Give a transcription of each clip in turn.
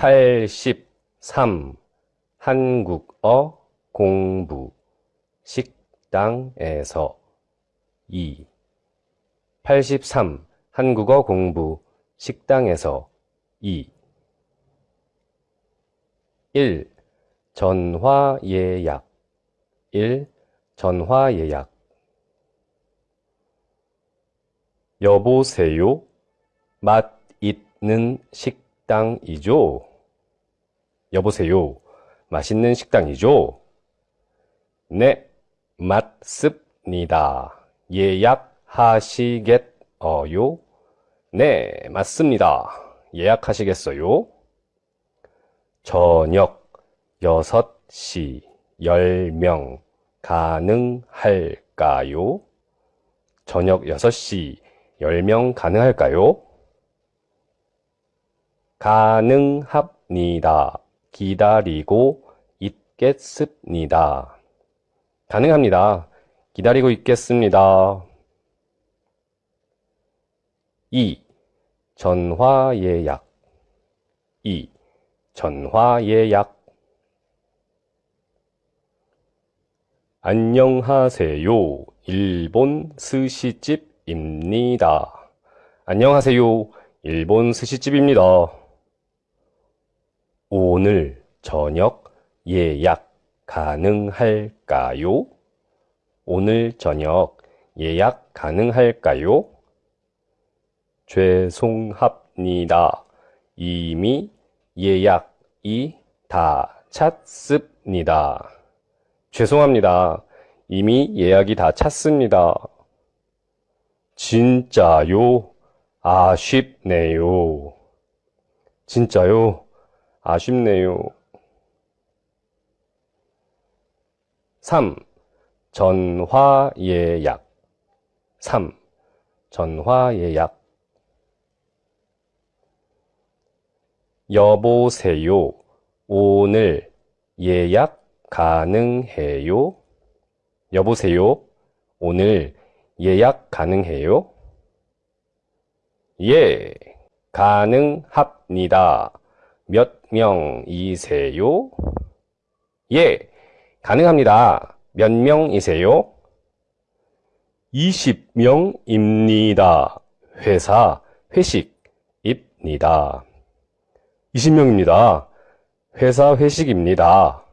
83. 한국어 공부 식당에서 2. 83. 한국어 공부 식당에서 2. 1. 전화 예약 1. 전화 예약 여보세요? 맛 있는 식당이죠? 여보세요? 맛있는 식당이죠? 네, 맞습니다. 예약하시겠어요? 네, 맞습니다. 예약하시겠어요? 저녁 6시 10명 가능할까요? 저녁 6시 10명 가능할까요? 가능합니다. 기다리고 있겠습니다. 가능합니다. 기다리고 있겠습니다. 2. 전화 예약 2. 전화 예약 안녕하세요. 일본 스시집입니다. 안녕하세요. 일본 스시집입니다. 오늘 저녁 예약 가능할까요? 오늘 저녁 예약 가능할까요? 죄송합니다. 이미 예약이 다 찼습니다. 죄송합니다. 이미 예약이 다 찼습니다. 진짜요? 아쉽네요. 진짜요? 아쉽네요. 3. 전화 예약 3. 전화 예약 여보세요. 오늘 예약 가능해요? 여보세요. 오늘 예약 가능해요? 예, 가능합니다. 몇 명이세요? 예, 가능합니다. 몇 명이세요? 20명입니다. 회사 회식입니다. 20명입니다. 회사 회식입니다.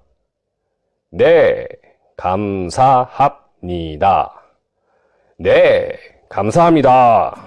네, 감사합니다. 네, 감사합니다.